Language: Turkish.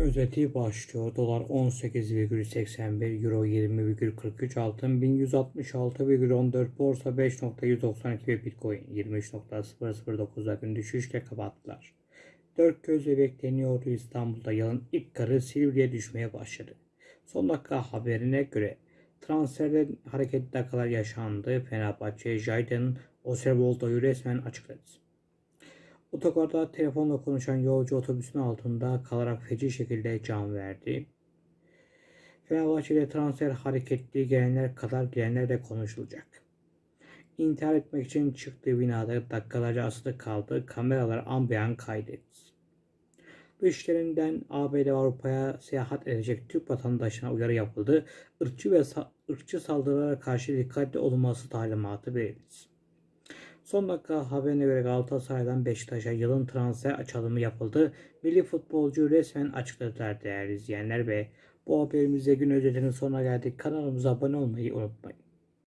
özeti başlıyor. Dolar 18,81, Euro 20,43, altın 1166,14, borsa 5.192 ve Bitcoin 23.009'a gün düşüşle kapattılar. Dört gözle bekleniyordu İstanbul'da yılın ilk karı Silivri'ye düşmeye başladı. Son dakika haberine göre transferde hareketli dakikalar yaşandı. Fenerbahçe, Jayden, Oserboldo'yu resmen açıkladı. Otogarda telefonla konuşan yolcu otobüsün altında kalarak feci şekilde can verdi. Fenerbahçe'de transfer hareketli gelenler kadar gelenler de konuşulacak. İntihar etmek için çıktığı binada dakikalarca asılı kaldı. Kameralar an beyan kaydetti. Dışişlerinden ABD Avrupa'ya seyahat edecek Türk vatandaşına uyarı yapıldı. Irkçı ve sa- ırkçı saldırılara karşı dikkatli olunması talimatı verildi. Son dakika haberine göre Galatasaray'dan Beşiktaş'a yılın transfer açılımı yapıldı. Milli futbolcu resmen açıkladılar değerli izleyenler ve bu haberimizde gün özetinin sonuna geldik. Kanalımıza abone olmayı unutmayın.